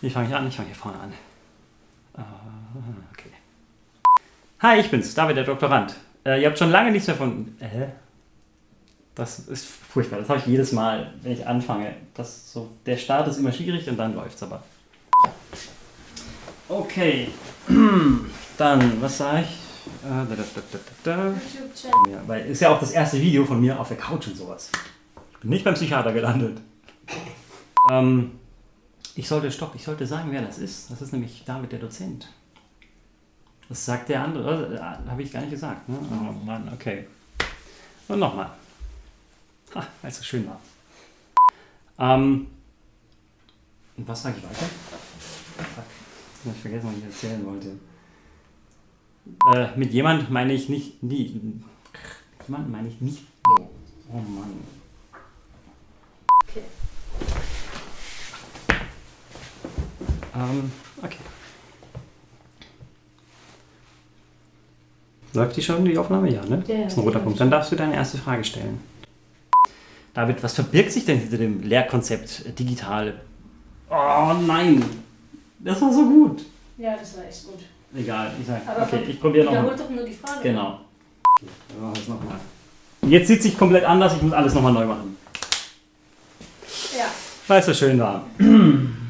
Wie fange ich an? Ich fange hier vorne an. Ah, Okay. Hi, ich bin's, David, der Doktorand. Äh, ihr habt schon lange nichts mehr von... Äh? Das ist furchtbar. Das habe ich jedes Mal, wenn ich anfange. Das so, der Start ist immer schwierig und dann läuft's aber. Okay. Dann, was sage ich? Äh, da, da, da, da, da, da. YouTube-Channel. Ja, weil ist ja auch das erste Video von mir auf der Couch und sowas. Ich bin nicht beim Psychiater gelandet. Ähm, ich sollte, stopp, ich sollte sagen, wer das ist. Das ist nämlich David, der Dozent. Das sagt der andere. Äh, Habe ich gar nicht gesagt. Ne? Oh Mann, okay. Und nochmal. Ha, weil es so schön war. Ähm, und was sage ich weiter? Fuck. Hab ich vergessen, was ich erzählen wollte. Äh, mit jemand meine ich nicht nie. Jemand meine ich nicht. Oh Mann. Okay. Ähm, okay. Läuft die schon, die Aufnahme? Ja, ne? Ja, ja, das ist ein roter Punkt. Dann darfst du deine erste Frage stellen. David, was verbirgt sich denn hinter dem Lehrkonzept digital? Oh nein! Das war so gut. Ja, das war echt gut. Egal, ich sag, Aber okay, ich probiere nochmal. Wiederholt doch nur die Frage. Genau. Okay, wir machen es nochmal. Jetzt sieht sich komplett anders, ich muss alles nochmal neu machen. Ja. Weil es so schön war.